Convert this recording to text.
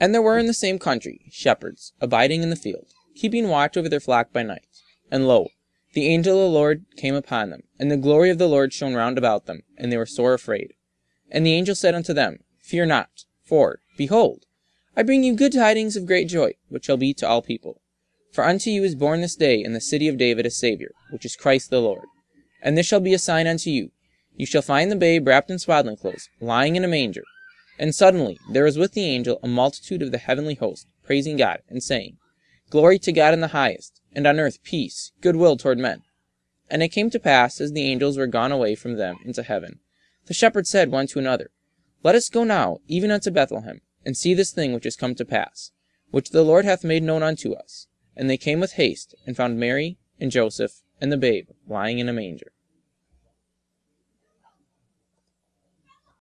And there were in the same country shepherds abiding in the field, keeping watch over their flock by night. And, lo, the angel of the Lord came upon them, and the glory of the Lord shone round about them, and they were sore afraid. And the angel said unto them, Fear not: for, behold, I bring you good tidings of great joy, which shall be to all people. For unto you is born this day in the city of David a Saviour, which is Christ the Lord. And this shall be a sign unto you: you shall find the babe wrapped in swaddling clothes, lying in a manger. And suddenly there was with the angel a multitude of the heavenly host, praising God, and saying, Glory to God in the highest, and on earth peace, good will toward men. And it came to pass, as the angels were gone away from them into heaven, the shepherds said one to another, Let us go now even unto Bethlehem, and see this thing which is come to pass, which the Lord hath made known unto us. And they came with haste, and found Mary, and Joseph, and the babe lying in a manger.